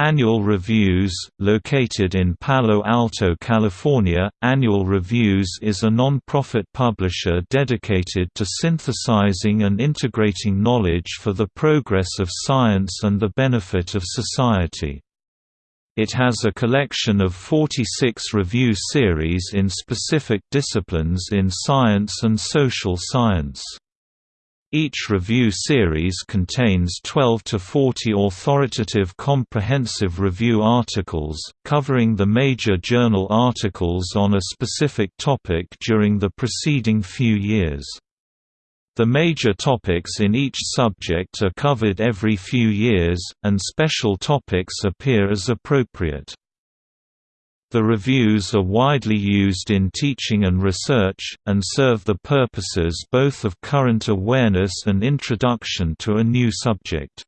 Annual Reviews, located in Palo Alto, California, Annual Reviews is a non-profit publisher dedicated to synthesizing and integrating knowledge for the progress of science and the benefit of society. It has a collection of 46 review series in specific disciplines in science and social science. Each review series contains 12 to 40 authoritative comprehensive review articles, covering the major journal articles on a specific topic during the preceding few years. The major topics in each subject are covered every few years, and special topics appear as appropriate. The reviews are widely used in teaching and research, and serve the purposes both of current awareness and introduction to a new subject.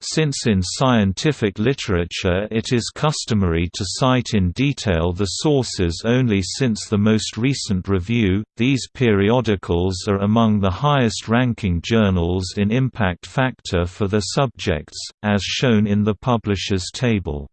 Since in scientific literature it is customary to cite in detail the sources only since the most recent review, these periodicals are among the highest-ranking journals in impact factor for their subjects, as shown in the publishers table.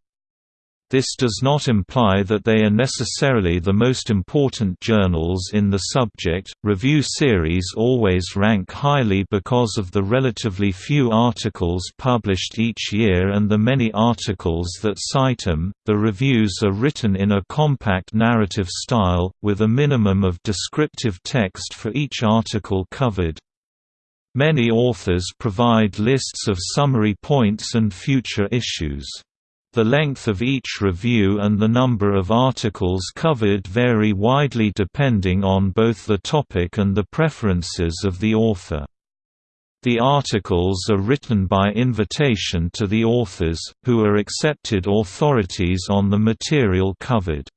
This does not imply that they are necessarily the most important journals in the subject. Review series always rank highly because of the relatively few articles published each year and the many articles that cite them. The reviews are written in a compact narrative style, with a minimum of descriptive text for each article covered. Many authors provide lists of summary points and future issues. The length of each review and the number of articles covered vary widely depending on both the topic and the preferences of the author. The articles are written by invitation to the authors, who are accepted authorities on the material covered.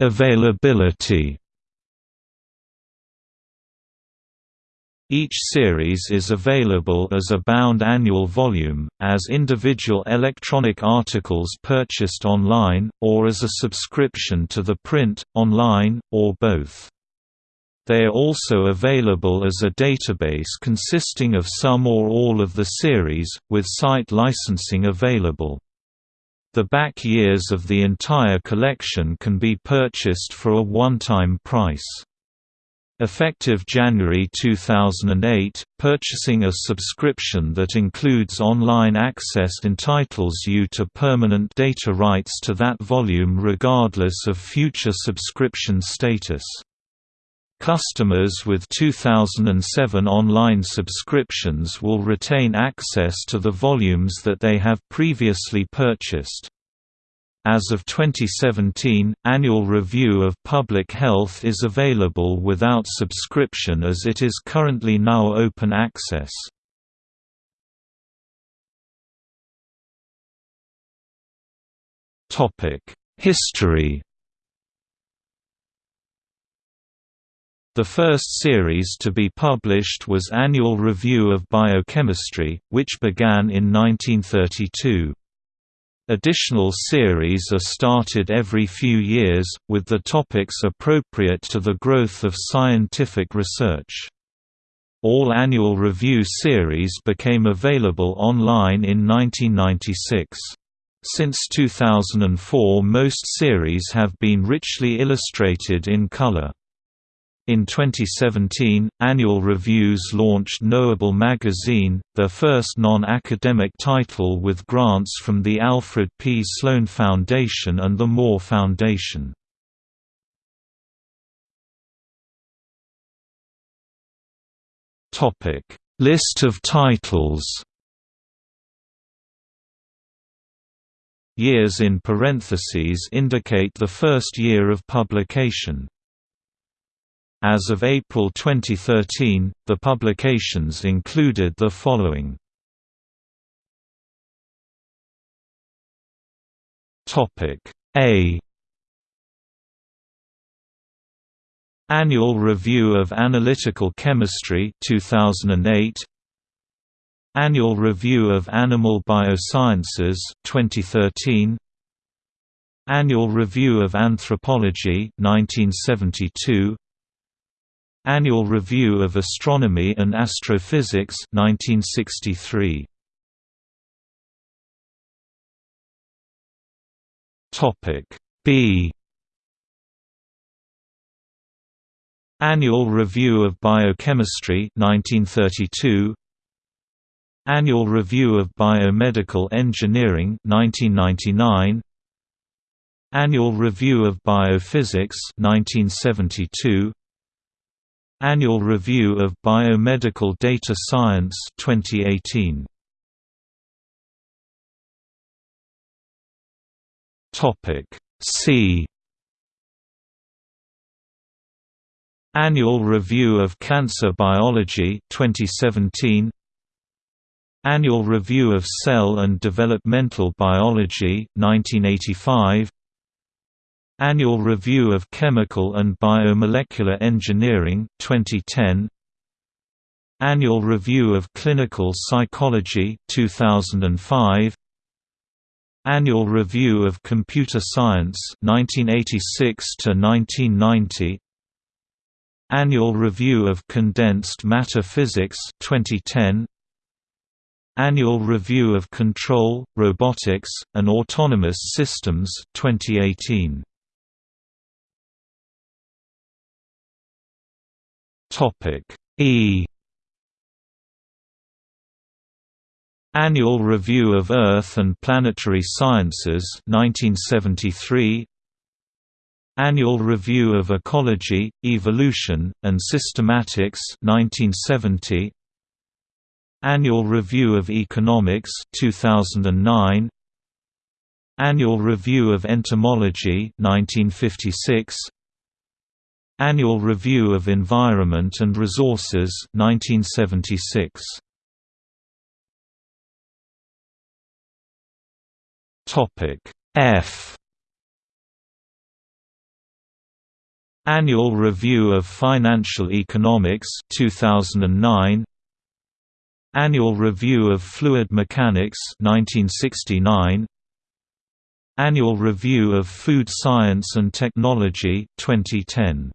Availability Each series is available as a bound annual volume, as individual electronic articles purchased online, or as a subscription to the print, online, or both. They are also available as a database consisting of some or all of the series, with site licensing available. The back years of the entire collection can be purchased for a one-time price. Effective January 2008, purchasing a subscription that includes online access entitles you to permanent data rights to that volume regardless of future subscription status. Customers with 2007 online subscriptions will retain access to the volumes that they have previously purchased. As of 2017, Annual Review of Public Health is available without subscription as it is currently now open access. History The first series to be published was Annual Review of Biochemistry, which began in 1932. Additional series are started every few years, with the topics appropriate to the growth of scientific research. All annual review series became available online in 1996. Since 2004 most series have been richly illustrated in color. In 2017, Annual Reviews launched Knowable Magazine, their first non-academic title with grants from the Alfred P. Sloan Foundation and the Moore Foundation. List of titles Years in parentheses indicate the first year of publication. As of April 2013, the publications included the following. Topic A. Annual Review of Analytical Chemistry 2008 Annual Review of Animal Biosciences 2013 Annual Review of Anthropology 1972 Annual Review of Astronomy and Astrophysics 1963. Topic B. Annual Review of Biochemistry 1932 Annual Review of Biomedical Engineering 1999 Annual Review of Biophysics 1972 Annual Review of Biomedical Data Science 2018 Topic C. Annual Review of Cancer Biology 2017 Annual Review of Cell and Developmental Biology 1985 Annual Review of Chemical and Biomolecular Engineering 2010 Annual Review of Clinical Psychology 2005 Annual Review of Computer Science 1986 to 1990 Annual Review of Condensed Matter Physics 2010 Annual Review of Control, Robotics, and Autonomous Systems 2018 Topic E Annual Review of Earth and Planetary Sciences 1973 Annual Review of Ecology, Evolution, and Systematics 1970 Annual Review of Economics 2009 Annual Review of Entomology 1956 Annual Review of Environment and Resources 1976 Topic F. Annual Review of Financial Economics 2009 Annual Review of Fluid Mechanics 1969 Annual Review of Food Science and Technology 2010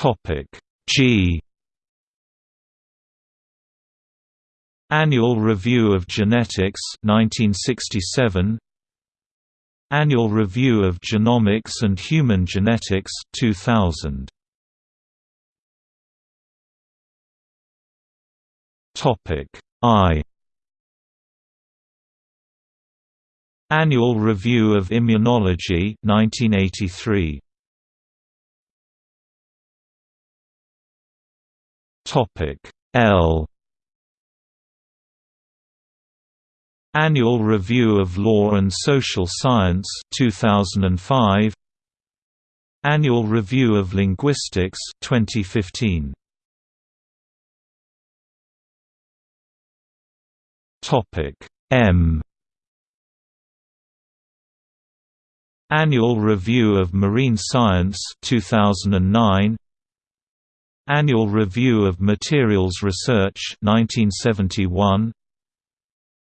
Topic G Annual Review of Genetics 1967 Annual Review of Genomics and Human Genetics 2000. Topic I Annual Review of Immunology 1983. Topic L. Annual Review of Law and Social Science 2005 Annual Review of Linguistics 2015 Topic M. Annual Review of Marine Science 2009 Annual Review of Materials Research 1971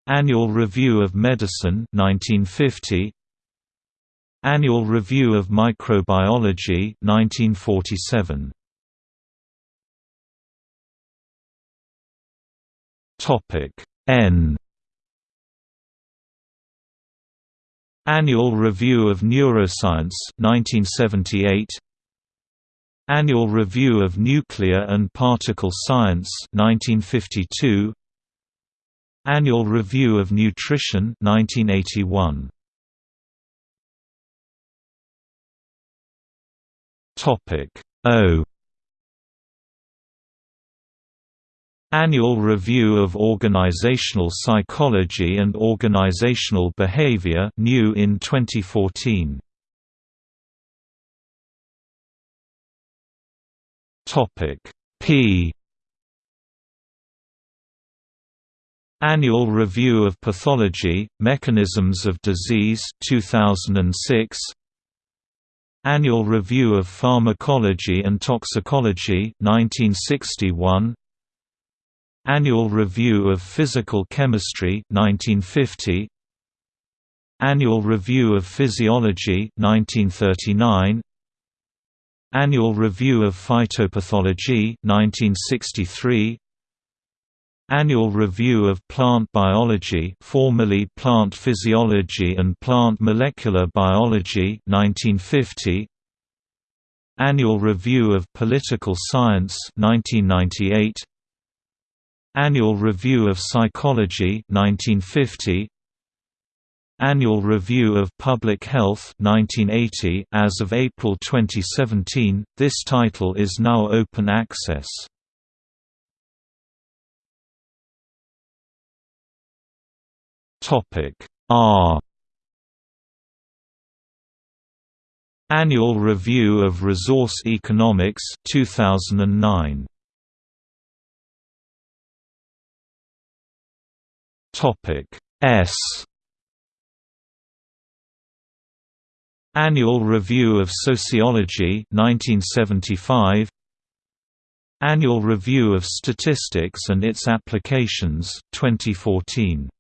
Annual Review of Medicine 1950 Annual Review of Microbiology 1947 Topic N. Annual Review of Neuroscience 1978 Annual Review of Nuclear and Particle Science 1952 Annual Review of Nutrition 1981. Topic O Annual Review of Organizational Psychology and Organizational Behavior new in 2014. Topic P. Annual Review of Pathology, Mechanisms of Disease 2006 Annual Review of Pharmacology and Toxicology 1961 Annual Review of Physical Chemistry 1950 Annual Review of Physiology 1939 Annual Review of Phytopathology 1963 Annual Review of Plant Biology formerly Plant Physiology and Plant Molecular Biology 1950 Annual Review of Political Science 1998 Annual Review of Psychology 1950 Annual Review of Public Health 1980 as of April 2017 this title is now open access. R. Annual Review of Resource Economics 2009 Topic S Annual Review of Sociology 1975 Annual Review of Statistics and its Applications 2014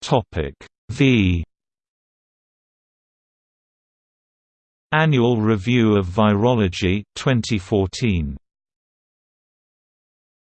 Topic V. Annual Review of Virology 2014